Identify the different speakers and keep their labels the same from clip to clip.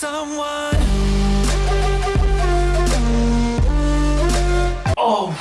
Speaker 1: someone.
Speaker 2: 어우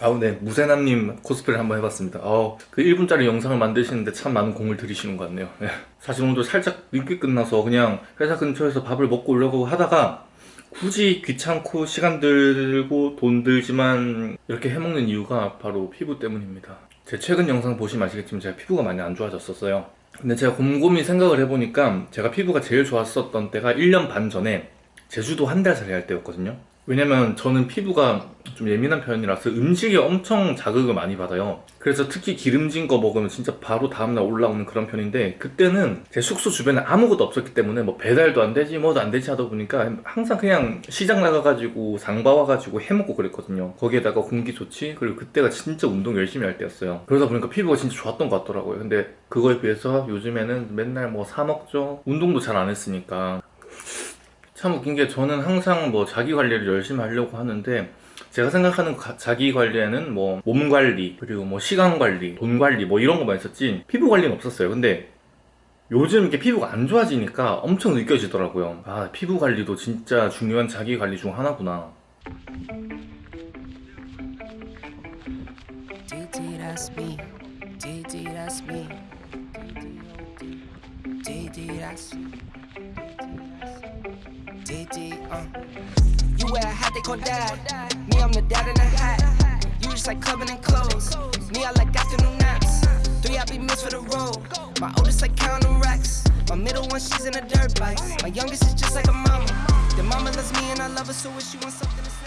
Speaker 2: 아우 네. 무세남님 코스프레 한번 해봤습니다. 아우 그 1분짜리 영상을 만드시는데 참 많은 공을 들이시는 것 같네요. 네. 사실 오늘도 살짝 늦게 끝나서 그냥 회사 근처에서 밥을 먹고 오려고 하다가 굳이 귀찮고 시간 들고 돈 들지만 이렇게 해먹는 이유가 바로 피부 때문입니다. 제 최근 영상 보시면 아시겠지만 제가 피부가 많이 안 좋아졌었어요. 근데 제가 곰곰이 생각을 해보니까 제가 피부가 제일 좋았었던 때가 1년 반 전에 제주도 한 달 살이 할 때였거든요 왜냐면 저는 피부가 좀 예민한 편이라서 음식에 엄청 자극을 많이 받아요. 그래서 특히 기름진 거 먹으면 진짜 바로 다음날 올라오는 그런 편인데 그때는 제 숙소 주변에 아무것도 없었기 때문에 뭐 배달도 안 되지 뭐도 안 되지 하다 보니까 항상 그냥 시장 나가가지고 장 봐 와가지고 해먹고 그랬거든요. 거기에다가 공기 좋지? 그리고 그때가 진짜 운동 열심히 할 때였어요. 그러다 보니까 피부가 진짜 좋았던 것 같더라고요. 근데 그거에 비해서 요즘에는 맨날 뭐 사 먹죠? 운동도 잘 안 했으니까 참 웃긴 게 저는 항상 뭐 자기 관리를 열심히 하려고 하는데 제가 생각하는 가, 자기 관리에는 뭐 몸 관리 그리고 뭐 시간 관리 돈 관리 뭐 이런 거만 있었지 피부 관리는 없었어요. 근데 요즘 이렇게 피부가 안 좋아지니까 엄청 느껴지더라고요. 아 피부 관리도 진짜 중요한 자기 관리 중 하나구나
Speaker 3: DD, uh. You wear a hat they call dad. Me, I'm the dad in the hat. You just like clubbing and clothes. Me, I like afternoon naps. Three happy meals for the road. My oldest like counting racks. My middle one, she's in a dirt bike. My youngest is just like a mama. The mama loves me and I love her, so if she wants something.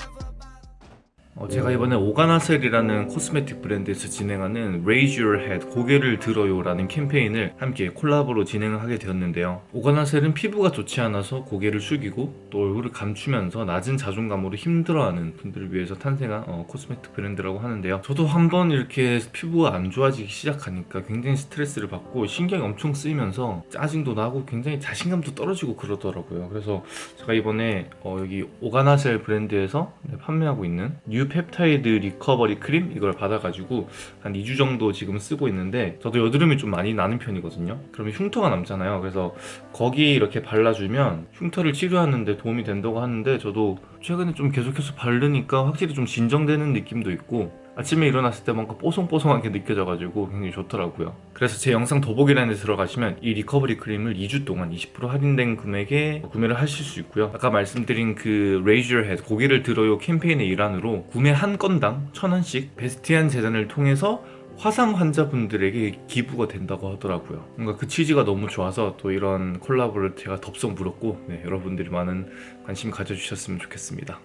Speaker 2: 어, 제가 이번에 오가나셀이라는 코스메틱 브랜드에서 진행하는 Raise Your Head 고개를 들어요 라는 캠페인을 함께 콜라보로 진행을 하게 되었는데요. 오가나셀은 피부가 좋지 않아서 고개를 숙이고 또 얼굴을 감추면서 낮은 자존감으로 힘들어하는 분들을 위해서 탄생한 어, 코스메틱 브랜드라고 하는데요. 저도 한번 이렇게 피부가 안 좋아지기 시작하니까 굉장히 스트레스를 받고 신경이 엄청 쓰이면서 짜증도 나고 굉장히 자신감도 떨어지고 그러더라고요. 그래서 제가 이번에 어, 여기 오가나셀 브랜드에서 네, 판매하고 있는 뉴 펩타이드 리커버리 크림 이걸 받아가지고 한 2주 정도 지금 쓰고 있는데 저도 여드름이 좀 많이 나는 편이거든요. 그러면 흉터가 남잖아요. 그래서 거기 이렇게 발라주면 흉터를 치료하는데 도움이 된다고 하는데 저도 최근에 좀 계속해서 바르니까 확실히 좀 진정되는 느낌도 있고 아침에 일어났을 때 뭔가 뽀송뽀송하게 느껴져가지고 굉장히 좋더라고요. 그래서 제 영상 더보기란에 들어가시면 이 리커버리 크림을 2주 동안 20% 할인된 금액에 구매를 하실 수 있고요. 아까 말씀드린 그 Raise Your Head 고개를 들어요 캠페인의 일환으로 구매 한 건당 1000원씩 베스티안 재단을 통해서 화상 환자분들에게 기부가 된다고 하더라고요. 뭔가 그 취지가 너무 좋아서 또 이런 콜라보를 제가 덥석 물었고 네, 여러분들이 많은 관심 가져주셨으면 좋겠습니다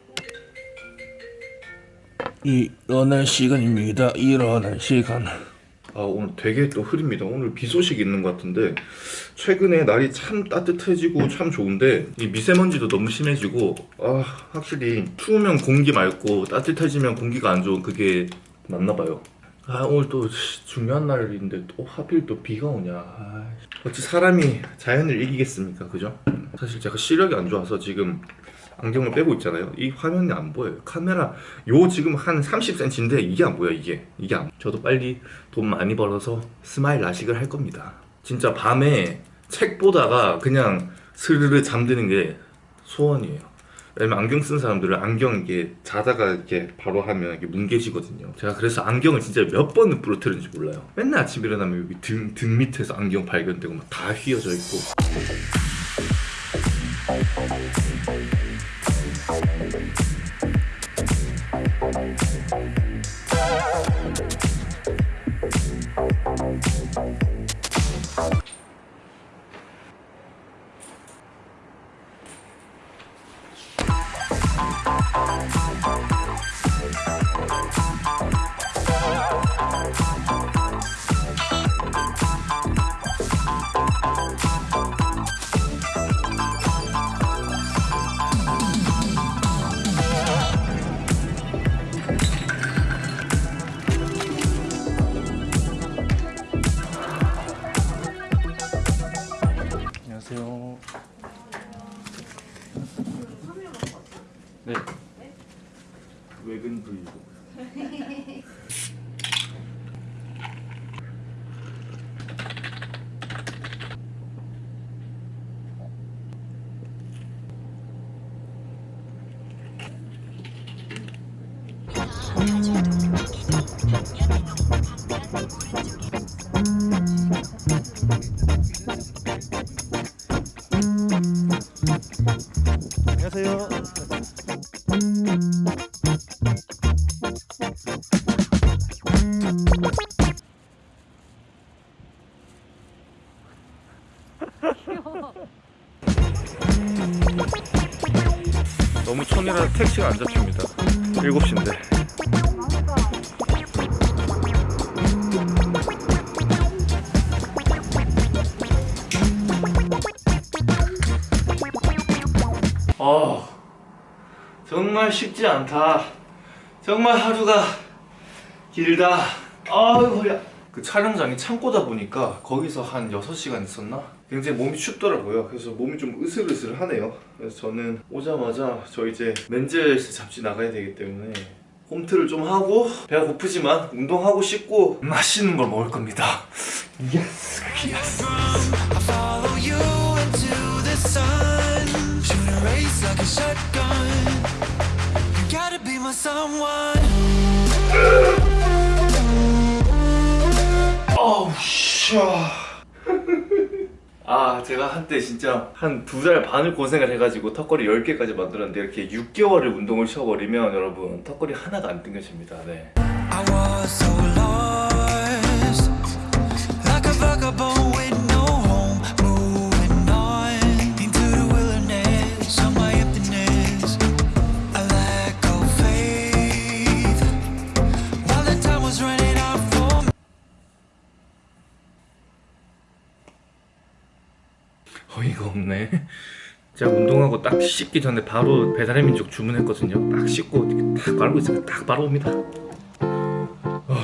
Speaker 4: 일어날 시간입니다. 일어날 시간.
Speaker 2: 아 오늘 되게 또 흐립니다 오늘 비 소식 있는 것 같은데 최근에 날이 참 따뜻해지고 참 좋은데 이 미세먼지도 너무 심해지고 아 확실히 추우면 공기 맑고 따뜻해지면 공기가 안 좋은 그게 맞나 봐요 아 오늘 또 중요한 날인데 또 하필 또 비가 오냐 아, 어찌 사람이 자연을 이기겠습니까 그죠? 사실 제가 시력이 안 좋아서 지금 안경을 빼고 있잖아요. 이 화면이 안 보여요. 카메라 요 지금 한 30cm인데 이게 안 보여 이게. 이게 안 저도 빨리 돈 많이 벌어서 스마일 라식을 할 겁니다. 진짜 밤에 책 보다가 그냥 스르르 잠드는 게 소원이에요. 왜냐면 안경 쓴 사람들은 안경 이게 자다가 이렇게 바로 하면 이게 뭉개지거든요. 제가 그래서 안경을 진짜 몇 번을 부러뜨렸는지 몰라요. 맨날 아침 일어나면 여기 등, 등 밑에서 안경 발견되고 막 다 휘어져 있고 Thank you.
Speaker 1: 안녕하세요.
Speaker 2: 너무 촌이라 택시가 안 잡힙니다. 7시인데. 정말 쉽지 않다. 정말 하루가 길다. 아유, 허리야. 그 촬영장이 창고다 보니까 거기서 한 6시간 있었나? 굉장히 몸이 춥더라고요. 그래서 몸이 좀 으슬으슬하네요. 그래서 저는 오자마자 저 이제 맨즈헬스 잡지 나가야 되기 때문에 홈트를 좀 하고 배가 고프지만 운동하고 씻고 맛있는 걸 먹을 겁니다. Yes, yes.
Speaker 3: I my someone.
Speaker 2: 어우 씨. 아 제가 한때 진짜 한 두 달 반을 고생을 해가지고 턱걸이 10개까지 만들었는데 이렇게 6개월을 운동을 쉬어버리면 여러분 턱걸이 하나가 안 땡겨집니다 네. 제가 운동하고 딱 씻기 전에 바로 배달의 민족 주문했거든요. 딱 씻고 딱 바르고 있으면 딱 바로 옵니다. 어,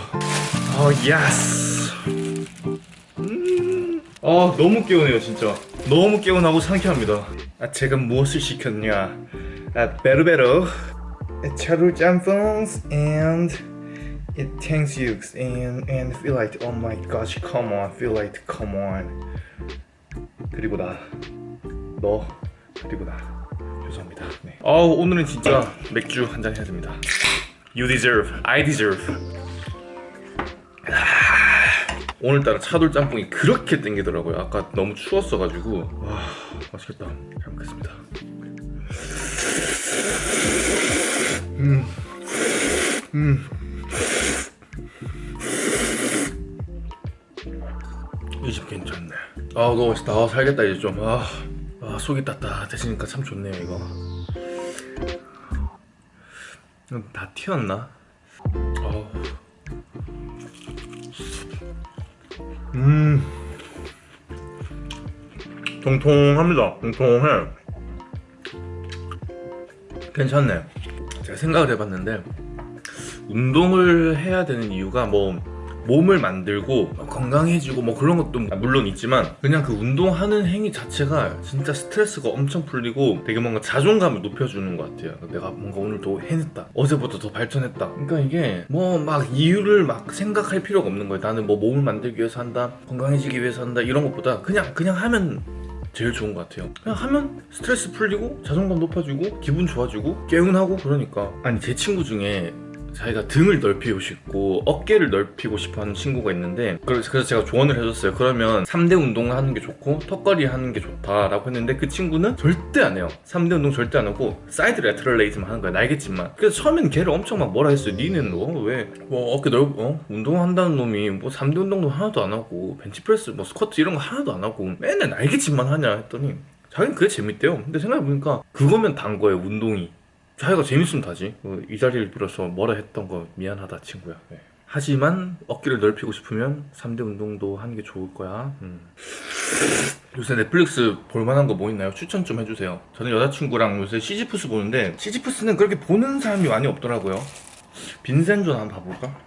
Speaker 2: 어 예스 음. 아 너무 개운해요 진짜. 너무 개운하고 상쾌합니다. 아 제가 무엇을 시켰냐? 아 베르베르 차돌 짬뽕 and it thanks you and and feel like oh my gosh come on feel like come on. 그리고 나, 너, 그리고 나. 죄송합니다. 네. 어우, 오늘은 진짜 맥주 한 잔 해야 됩니다. You deserve, I deserve. 아, 오늘따라 차돌 짬뽕이 그렇게 땡기더라고요. 아까 너무 추웠어가지고. 와, 맛있겠다. 잘 먹겠습니다. 음, 음. 이 집 괜찮네. 아 너무 맛있다. 아, 살겠다 이제 좀. 아, 아 속이 따뜻해지니까 참 좋네요 이거. 다 튀었나? 아. 음. 통통합니다. 통통해. 괜찮네. 제가 생각을 해봤는데 운동을 해야 되는 이유가 뭐 몸을 만들고 건강해지고 뭐 그런 것도 물론 있지만 그냥 그 운동하는 행위 자체가 진짜 스트레스가 엄청 풀리고 되게 뭔가 자존감을 높여주는 것 같아요. 내가 뭔가 오늘 더 해냈다. 어제보다 더 발전했다. 그러니까 이게 뭐 막 이유를 막 생각할 필요가 없는 거예요. 나는 뭐 몸을 만들기 위해서 한다 건강해지기 위해서 한다 이런 것보다 그냥 그냥 하면 제일 좋은 것 같아요. 그냥 하면 스트레스 풀리고 자존감 높아지고 기분 좋아지고 개운하고 그러니까. 아니 제 친구 중에 자기가 등을 넓히고 싶고 어깨를 넓히고 싶어 하는 친구가 있는데 그래서 제가 조언을 해줬어요. 그러면 3대 운동을 하는 게 좋고 턱걸이 하는 게 좋다라고 했는데 그 친구는 절대 안 해요. 3대 운동 절대 안 하고 side lateral raise만 하는 거야 날개짓만. 그래서 처음엔 걔를 엄청 막 뭐라 했어요. 니는 너왜 뭐 어깨 넓 어? 운동한다는 놈이 뭐 3대 운동도 하나도 안 하고 벤치프레스 뭐 스쿼트 이런 거 하나도 안 하고 맨날 날개짓만 하냐 했더니 자기는 그게 재밌대요. 근데 생각해보니까 그거면 단 거예요 운동이 자기가 재밌으면 다지 어, 이 자리를 빌어서 뭐라 했던 거 미안하다 친구야 네. 하지만 어깨를 넓히고 싶으면 3대 운동도 하는 게 좋을 거야 음. 요새 넷플릭스 볼만한 거 뭐 있나요? 추천 좀 해주세요 저는 여자친구랑 요새 시지프스 보는데 시지프스는 그렇게 보는 사람이 많이 없더라고요 빈센존 한번 봐볼까?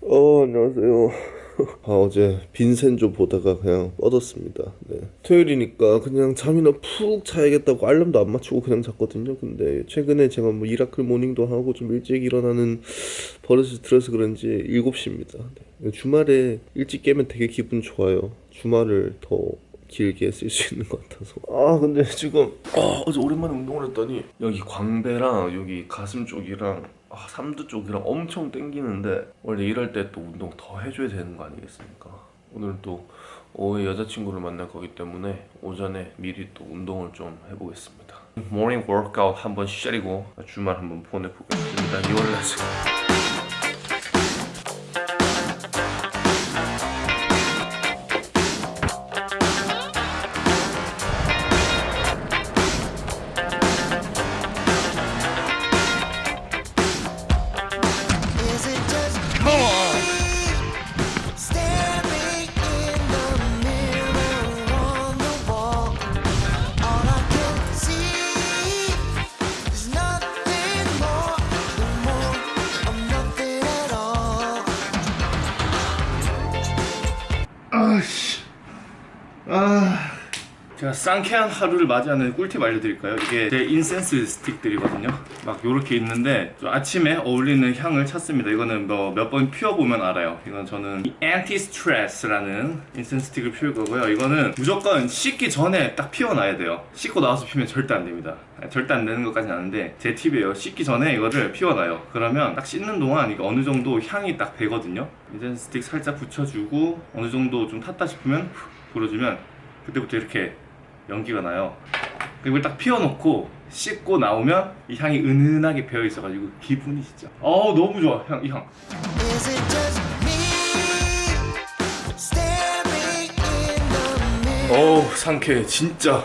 Speaker 4: 어 안녕하세요
Speaker 5: 아, 어제 빈센조 보다가 그냥 뻗었습니다. 네. 토요일이니까 그냥 잠이나 푹 자야겠다고 알람도 안 맞추고 그냥 잤거든요. 근데 최근에 제가 뭐 이라클 모닝도 하고 좀 일찍 일어나는 버릇을 들어서 그런지 7시입니다. 네. 주말에 일찍 깨면 되게 기분 좋아요. 주말을 더 길게 쓸 수 있는 것 같아서 아 근데 지금 아, 어제 오랜만에 운동을 했더니 여기 광배랑 여기 가슴 쪽이랑 아, 삼두 쪽이랑 엄청 땡기는데 원래 이럴 때 또 운동 더 해줘야 되는 거 아니겠습니까? 오늘 또 오후에 여자친구를 만날 거기 때문에 오전에 미리 또 운동을 좀 해보겠습니다. morning workout 한번 시작이고 주말 한번 보내보겠습니다. 2월 날
Speaker 3: Is
Speaker 2: 상쾌한 하루를 맞이하는 꿀팁 알려드릴까요? 이게 제 incense stick들이거든요. 막 요렇게 있는데 좀 아침에 어울리는 향을 찾습니다. 이거는 뭐 몇 번 피워보면 알아요. 이건 저는 anti-stress라는 incense stick을 피울 거고요. 이거는 무조건 씻기 전에 딱 피워놔야 돼요. 씻고 나와서 피우면 절대 안 됩니다. 절대 안 되는 것까지는 아는데 제 팁이에요. 씻기 전에 이거를 피워놔요. 그러면 딱 씻는 동안 이게 어느 정도 향이 딱 배거든요. incense stick 살짝 붙여주고 어느 정도 좀 탔다 싶으면 후 불어주면 그때부터 이렇게 연기가 나요. 그리고 딱 피워놓고 씻고 나오면 이 향이 은은하게 배어 있어가지고 기분이 진짜 어우 너무 좋아 향 이 향.
Speaker 3: Is it just me staring in the mirror?
Speaker 2: 어우 상쾌해 진짜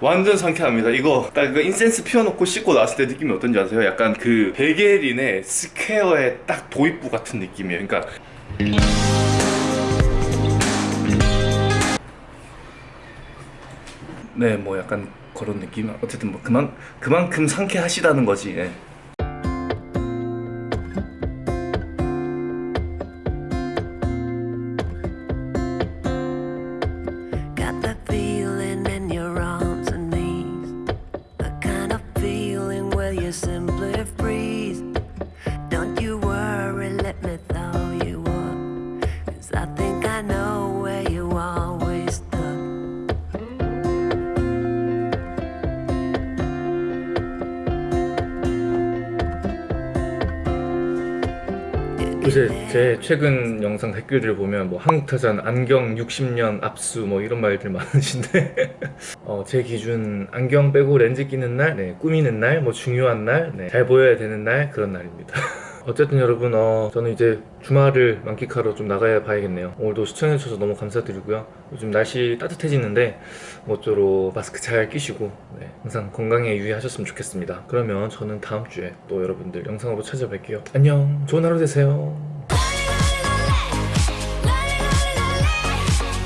Speaker 2: 완전 상쾌합니다. 이거 딱그 incense 피워놓고 씻고 나왔을 때 느낌이 어떤지 아세요? 약간 그 백예린의 Square의 딱 도입부 같은 느낌이에요. 그러니까 네, 뭐 약간 그런 느낌. 어쨌든 뭐 그만 그만큼 상쾌하시다는 거지. 예. 제 최근 영상 댓글들 보면 뭐 한국타잔 안경 60년 압수 뭐 이런 말들 많으신데 어, 제 기준 안경 빼고 렌즈 끼는 날, 네, 꾸미는 날, 뭐 중요한 날, 네, 잘 보여야 되는 날 그런 날입니다. 어쨌든 여러분 어, 저는 이제 주말을 만끽하러 좀 나가야 봐야겠네요. 오늘도 시청해주셔서 너무 감사드리고요. 요즘 날씨 따뜻해지는데 모쪼록 마스크 잘 끼시고 네, 항상 건강에 유의하셨으면 좋겠습니다. 그러면 저는 다음 주에 또 여러분들 영상으로 찾아뵐게요. 안녕. 좋은 하루 되세요